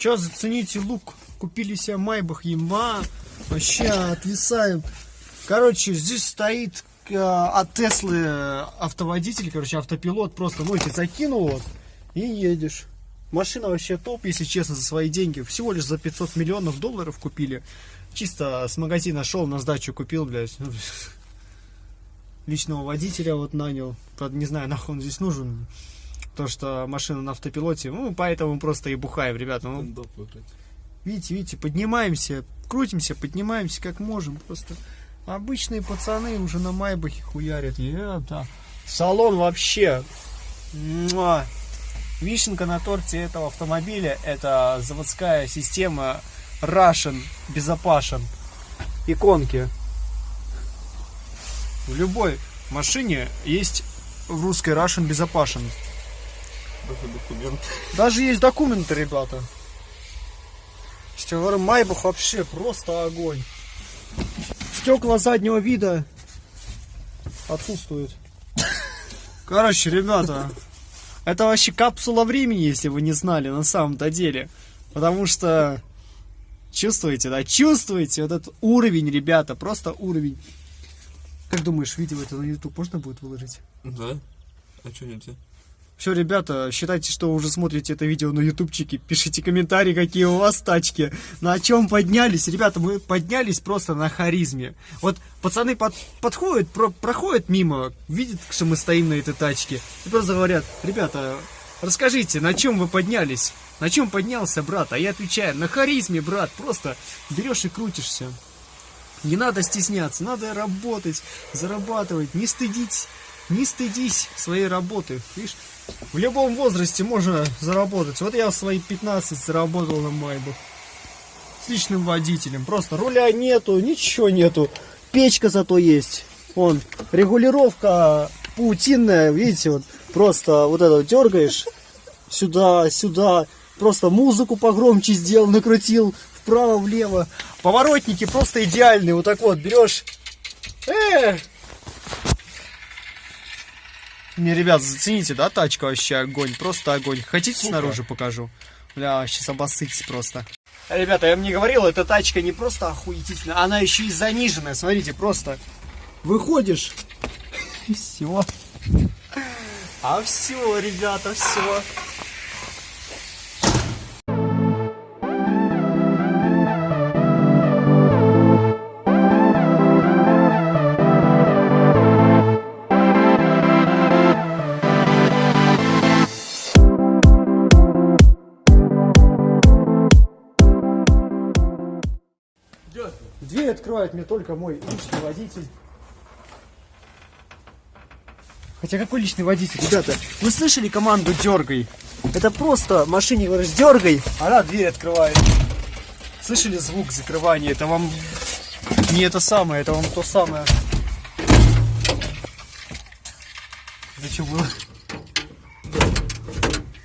Че, зацените лук. Купили себе Майбах, ема. Вообще отвисаем. Короче, здесь стоит э, от Теслы автоводитель, короче, автопилот. Просто носит, закинул вот и едешь. Машина вообще топ, если честно, за свои деньги. Всего лишь за 500 миллионов долларов купили. Чисто с магазина шел, на сдачу купил, блядь. Личного водителя вот нанял. Правда, не знаю, нахуй он здесь нужен. То, что машина на автопилоте. Ну, поэтому просто и бухаем, ребята. Ну, видите, видите, поднимаемся, крутимся, поднимаемся как можем. Просто обычные пацаны уже на Майбахе хуярят. Ебта. Салон вообще. Муа. Вишенка на торте этого автомобиля это заводская система Russian Безопашен. Иконки. В любой машине есть в русской Russian Безопашен. Даже документ. Даже есть документы, ребята. Говорю, Майбах вообще просто огонь. Стекла заднего вида отсутствуют. Короче, ребята, это вообще капсула времени, если вы не знали, на самом-то деле. Потому что чувствуете, да, чувствуете вот этот уровень, ребята, просто уровень. Как думаешь, видео это на YouTube можно будет выложить? Да? А что нельзя? Все, ребята, считайте, что уже смотрите это видео на ютубчике. Пишите комментарии, какие у вас тачки. На чем поднялись. Ребята, мы поднялись просто на харизме. Вот пацаны под, подходят, про, проходят мимо, видят, что мы стоим на этой тачке. И просто говорят, ребята, расскажите, на чем вы поднялись? На чем поднялся, брат? А я отвечаю, на харизме, брат. Просто берешь и крутишься. Не надо стесняться, надо работать, зарабатывать, не стыдить, не стыдись своей работы. Видишь, в любом возрасте можно заработать. Вот я в свои 15 заработал на Майбах. С личным водителем. Просто руля нету, ничего нету. Печка зато есть. Вон, регулировка паутинная, видите, вот просто вот это дергаешь сюда, сюда. Просто музыку погромче сделал, накрутил вправо, влево. Поворотники просто идеальные. Вот так вот берешь. Э! Не, ребят, зацените, да, тачка вообще огонь, просто огонь. Хотите Сука. снаружи покажу? Бля, сейчас обоссытесь просто. Ребята, я вам не говорил, эта тачка не просто охуительная, она еще и заниженная. Смотрите, просто выходишь, и все. А все, ребята, все. Дверь открывает мне только мой личный водитель. Хотя какой личный водитель, ребята? Вы слышали команду дергай? Это просто машине говоришь дергай, она дверь открывает. Слышали звук закрывания? Это вам не это самое, это вам то самое. Это что было?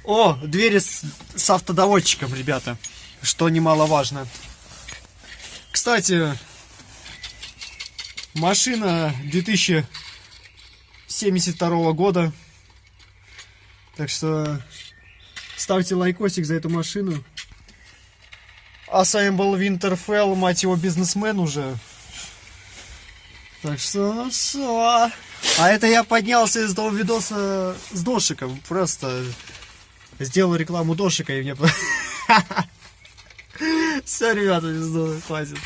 О, двери с, с автодоводчиком, ребята. Что немаловажно. Кстати, машина 2072 года. Так что ставьте лайкосик за эту машину. А с вами был Винтерфелл, мать его, бизнесмен уже. Так что все. А это я поднялся из того видоса с Дошиком. Просто сделал рекламу Дошика и мне... Все, ребята, знаю, хватит.